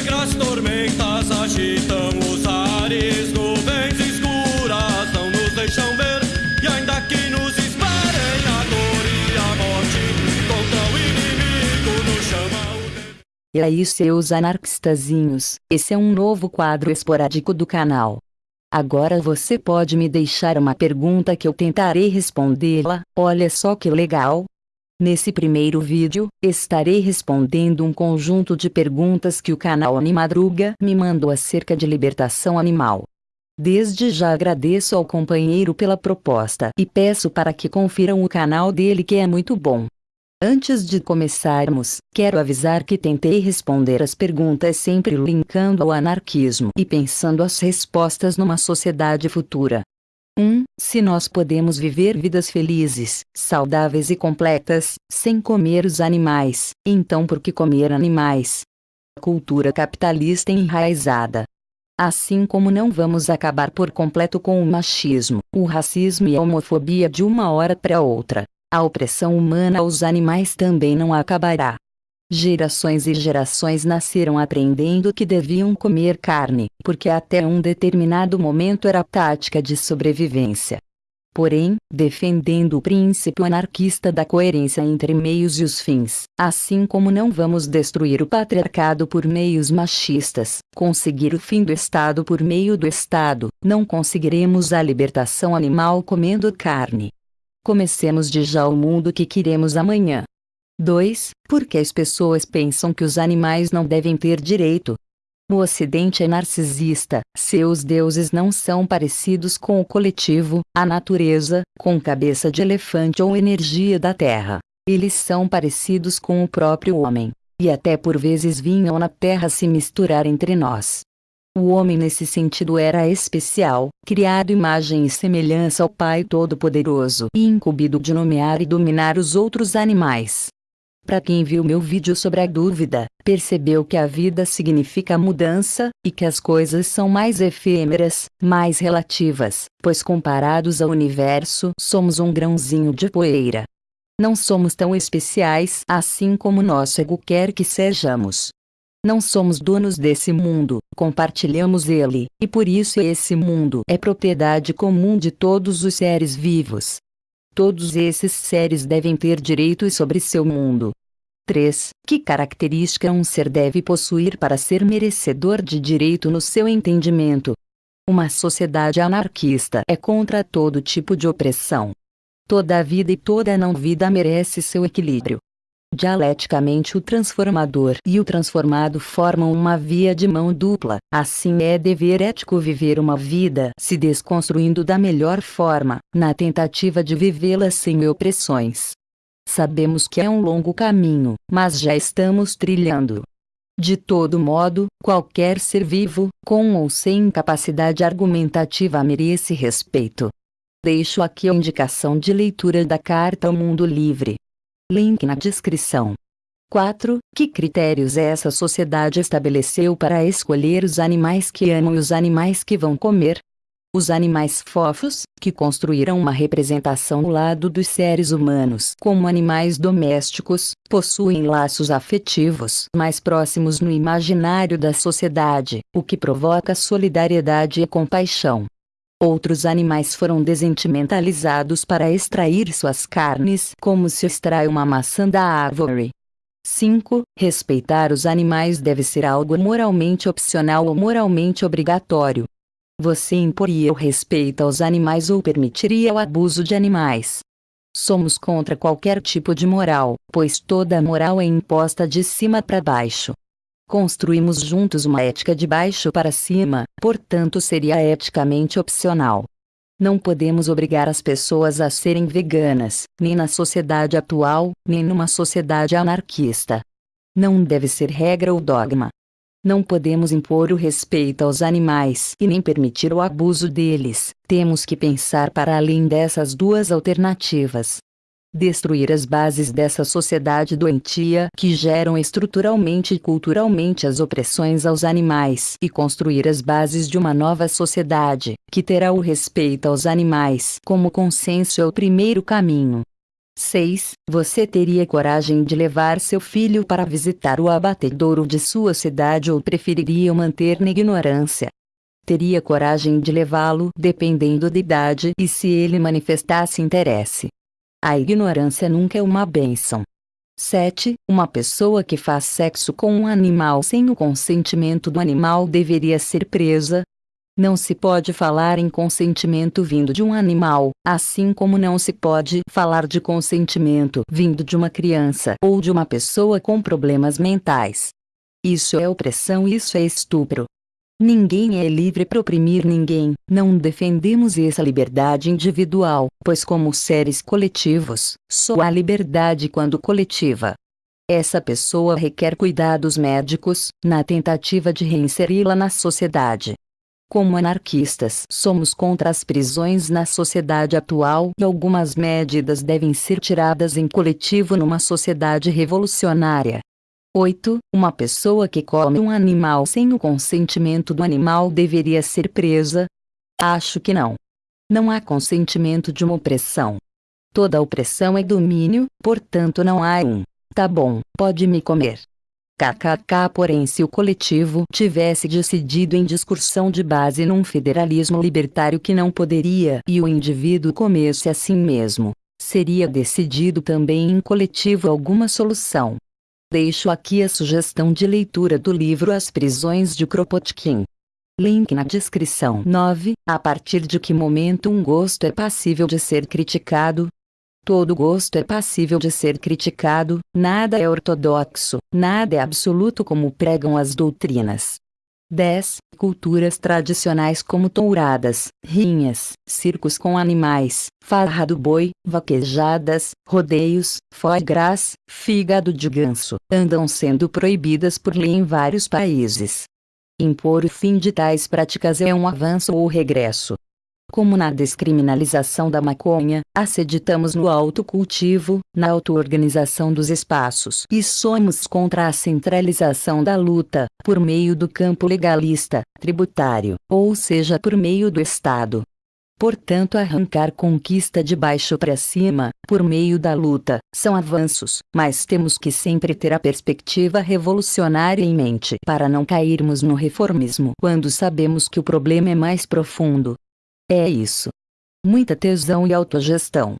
negras tormentas agitam os ares, nuvens escuras não nos deixam ver. E ainda que nos esperem a dor e a morte, contra o inimigo nos chama o. E aí seus anarquistazinhos, esse é um novo quadro esporádico do canal. Agora você pode me deixar uma pergunta que eu tentarei respondê-la, olha só que legal. Nesse primeiro vídeo, estarei respondendo um conjunto de perguntas que o canal Animadruga me mandou acerca de libertação animal. Desde já agradeço ao companheiro pela proposta e peço para que confiram o canal dele que é muito bom. Antes de começarmos, quero avisar que tentei responder as perguntas sempre linkando ao anarquismo e pensando as respostas numa sociedade futura. 1. Se nós podemos viver vidas felizes, saudáveis e completas, sem comer os animais, então por que comer animais? Cultura capitalista enraizada. Assim como não vamos acabar por completo com o machismo, o racismo e a homofobia de uma hora para outra. A opressão humana aos animais também não acabará. Gerações e gerações nasceram aprendendo que deviam comer carne, porque até um determinado momento era tática de sobrevivência. Porém, defendendo o princípio anarquista da coerência entre meios e os fins, assim como não vamos destruir o patriarcado por meios machistas, conseguir o fim do Estado por meio do Estado, não conseguiremos a libertação animal comendo carne. Comecemos de já o mundo que queremos amanhã. 2. Porque as pessoas pensam que os animais não devem ter direito. O Ocidente é narcisista, seus deuses não são parecidos com o coletivo, a natureza, com cabeça de elefante ou energia da terra. Eles são parecidos com o próprio homem. E até por vezes vinham na terra se misturar entre nós. O homem nesse sentido era especial, criado imagem e semelhança ao Pai Todo-Poderoso e incumbido de nomear e dominar os outros animais. Para quem viu meu vídeo sobre a dúvida, percebeu que a vida significa mudança, e que as coisas são mais efêmeras, mais relativas, pois comparados ao universo somos um grãozinho de poeira. Não somos tão especiais assim como nosso ego quer que sejamos. Não somos donos desse mundo, compartilhamos ele, e por isso esse mundo é propriedade comum de todos os seres vivos. Todos esses seres devem ter direitos sobre seu mundo. 3. Que característica um ser deve possuir para ser merecedor de direito no seu entendimento? Uma sociedade anarquista é contra todo tipo de opressão. Toda vida e toda não vida merece seu equilíbrio. Dialeticamente o transformador e o transformado formam uma via de mão dupla, assim é dever ético viver uma vida se desconstruindo da melhor forma, na tentativa de vivê-la sem opressões. Sabemos que é um longo caminho, mas já estamos trilhando. De todo modo, qualquer ser vivo, com ou sem capacidade argumentativa merece respeito. Deixo aqui a indicação de leitura da Carta ao Mundo Livre, Link na descrição. 4. Que critérios essa sociedade estabeleceu para escolher os animais que amam e os animais que vão comer? Os animais fofos, que construíram uma representação ao lado dos seres humanos como animais domésticos, possuem laços afetivos mais próximos no imaginário da sociedade, o que provoca solidariedade e compaixão. Outros animais foram desentimentalizados para extrair suas carnes, como se extrai uma maçã da árvore. 5. Respeitar os animais deve ser algo moralmente opcional ou moralmente obrigatório. Você imporia o respeito aos animais ou permitiria o abuso de animais? Somos contra qualquer tipo de moral, pois toda moral é imposta de cima para baixo. Construímos juntos uma ética de baixo para cima, portanto seria eticamente opcional. Não podemos obrigar as pessoas a serem veganas, nem na sociedade atual, nem numa sociedade anarquista. Não deve ser regra ou dogma. Não podemos impor o respeito aos animais e nem permitir o abuso deles, temos que pensar para além dessas duas alternativas destruir as bases dessa sociedade doentia que geram estruturalmente e culturalmente as opressões aos animais e construir as bases de uma nova sociedade, que terá o respeito aos animais como consenso é o primeiro caminho. 6. Você teria coragem de levar seu filho para visitar o abatedouro de sua cidade ou preferiria manter na ignorância? Teria coragem de levá-lo dependendo da idade e se ele manifestasse interesse. A ignorância nunca é uma bênção. 7. Uma pessoa que faz sexo com um animal sem o consentimento do animal deveria ser presa, não se pode falar em consentimento vindo de um animal, assim como não se pode falar de consentimento vindo de uma criança ou de uma pessoa com problemas mentais. Isso é opressão, isso é estupro. Ninguém é livre para oprimir ninguém, não defendemos essa liberdade individual, pois, como seres coletivos, só há liberdade quando coletiva. Essa pessoa requer cuidados médicos, na tentativa de reinseri-la na sociedade. Como anarquistas, somos contra as prisões na sociedade atual e algumas medidas devem ser tiradas em coletivo numa sociedade revolucionária. 8. Uma pessoa que come um animal sem o consentimento do animal deveria ser presa? Acho que não. Não há consentimento de uma opressão. Toda opressão é domínio, portanto não há um. Tá bom, pode me comer. KKK porém se o coletivo tivesse decidido em discussão de base num federalismo libertário que não poderia e o indivíduo comesse a si mesmo, seria decidido também em coletivo alguma solução. Deixo aqui a sugestão de leitura do livro As Prisões de Kropotkin. Link na descrição. 9. A partir de que momento um gosto é passível de ser criticado? Todo gosto é passível de ser criticado, nada é ortodoxo, nada é absoluto como pregam as doutrinas. 10. Culturas tradicionais como touradas, rinhas, circos com animais, farra do boi, vaquejadas, rodeios, foie gras, fígado de ganso, andam sendo proibidas por lei em vários países. Impor o fim de tais práticas é um avanço ou regresso. Como na descriminalização da maconha, acreditamos no autocultivo, na auto-organização dos espaços e somos contra a centralização da luta, por meio do campo legalista, tributário, ou seja por meio do Estado. Portanto, arrancar conquista de baixo para cima, por meio da luta, são avanços, mas temos que sempre ter a perspectiva revolucionária em mente para não cairmos no reformismo quando sabemos que o problema é mais profundo. É isso. Muita tesão e autogestão.